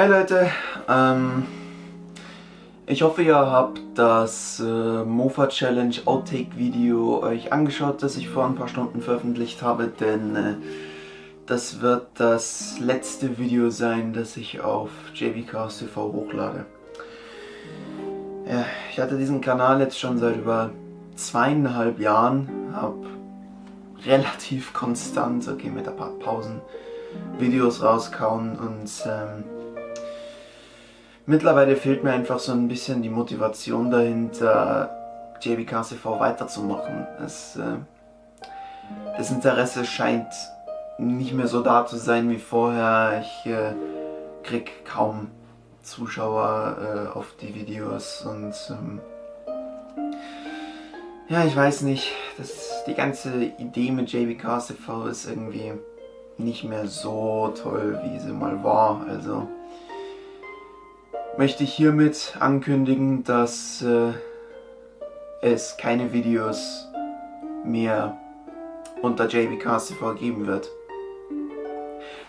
Hey Leute, ähm, ich hoffe ihr habt das äh, Mofa Challenge Outtake Video euch angeschaut, das ich vor ein paar Stunden veröffentlicht habe, denn äh, das wird das letzte Video sein, das ich auf JVCast TV hochlade. Ja, ich hatte diesen Kanal jetzt schon seit über zweieinhalb Jahren, habe relativ konstant, okay mit ein paar Pausen, Videos rauskauen und ähm, mittlerweile fehlt mir einfach so ein bisschen die Motivation dahinter, JBKCV weiterzumachen. Es, äh, das Interesse scheint nicht mehr so da zu sein wie vorher. Ich äh, krieg kaum Zuschauer äh, auf die Videos und ähm, ja, ich weiß nicht, das, die ganze Idee mit JBKCV ist irgendwie nicht mehr so toll, wie sie mal war. Also möchte ich hiermit ankündigen, dass äh, es keine Videos mehr unter JBCast geben wird.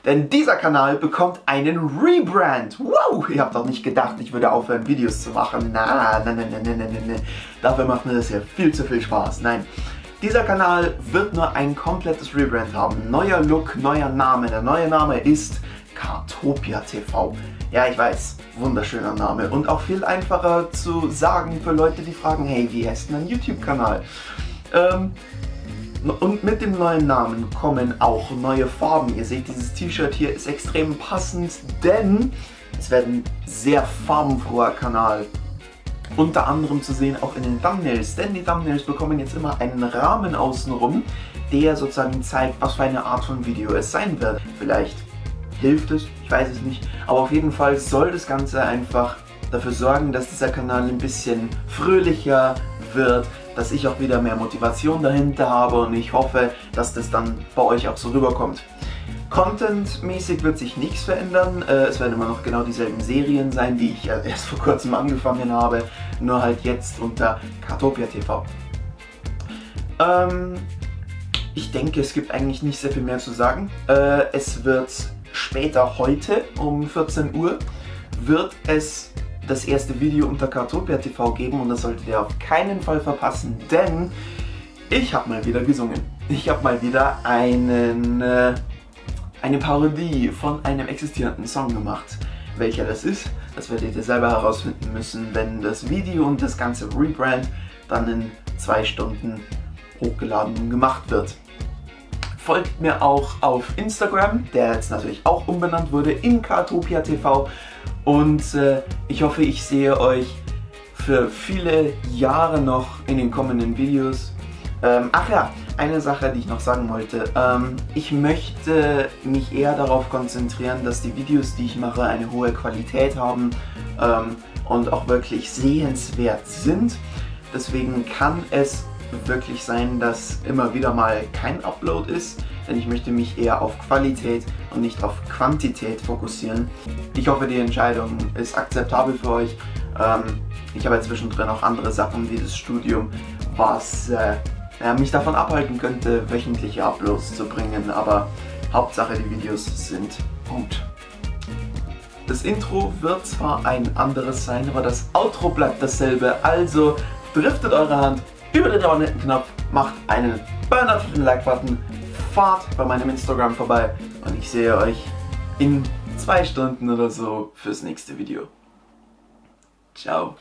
Denn dieser Kanal bekommt einen Rebrand. Wow, ihr habt doch nicht gedacht, ich würde aufhören, Videos zu machen. Na, nein, nein, nein, nein, nein, nein. Dafür macht mir das ja viel zu viel Spaß. Nein, dieser Kanal wird nur ein komplettes Rebrand haben. Neuer Look, neuer Name. Der neue Name ist Kartopia TV. Ja, ich weiß, wunderschöner Name und auch viel einfacher zu sagen für Leute, die fragen, hey, wie heißt denn ein YouTube-Kanal? Ähm, und mit dem neuen Namen kommen auch neue Farben. Ihr seht, dieses T-Shirt hier ist extrem passend, denn es wird ein sehr farbenfroher Kanal. Unter anderem zu sehen auch in den Thumbnails, denn die Thumbnails bekommen jetzt immer einen Rahmen außenrum, der sozusagen zeigt, was für eine Art von Video es sein wird. Vielleicht hilft es, ich weiß es nicht, aber auf jeden Fall soll das Ganze einfach dafür sorgen, dass dieser Kanal ein bisschen fröhlicher wird, dass ich auch wieder mehr Motivation dahinter habe und ich hoffe, dass das dann bei euch auch so rüberkommt. Content-mäßig wird sich nichts verändern, äh, es werden immer noch genau dieselben Serien sein, die ich erst vor kurzem angefangen habe, nur halt jetzt unter Kartopia TV. Ähm, ich denke, es gibt eigentlich nicht sehr viel mehr zu sagen. Äh, es wird später heute um 14 Uhr wird es das erste Video unter Kartopia TV geben und das solltet ihr auf keinen Fall verpassen, denn ich habe mal wieder gesungen. Ich habe mal wieder einen, äh, eine Parodie von einem existierenden Song gemacht. Welcher das ist, das werdet ihr selber herausfinden müssen, wenn das Video und das ganze Rebrand dann in zwei Stunden hochgeladen und gemacht wird. Folgt mir auch auf Instagram, der jetzt natürlich auch umbenannt wurde in Kartopia TV und äh, ich hoffe, ich sehe euch für viele Jahre noch in den kommenden Videos. Ähm, ach ja, eine Sache, die ich noch sagen wollte. Ähm, ich möchte mich eher darauf konzentrieren, dass die Videos, die ich mache, eine hohe Qualität haben ähm, und auch wirklich sehenswert sind. Deswegen kann es wirklich sein, dass immer wieder mal kein Upload ist, denn ich möchte mich eher auf Qualität und nicht auf Quantität fokussieren. Ich hoffe, die Entscheidung ist akzeptabel für euch. Ähm, ich habe zwischendrin auch andere Sachen wie das Studium, was äh, mich davon abhalten könnte, wöchentliche Uploads zu bringen, aber Hauptsache die Videos sind gut. Das Intro wird zwar ein anderes sein, aber das Outro bleibt dasselbe, also driftet eure Hand über den Abonnenten-Knopf, macht einen Burner für den Like-Button, fahrt bei meinem Instagram vorbei und ich sehe euch in zwei Stunden oder so fürs nächste Video. Ciao.